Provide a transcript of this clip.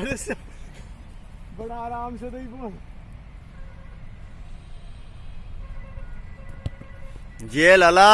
अरे बड़ा आराम से नहीं बोल। ये लाला।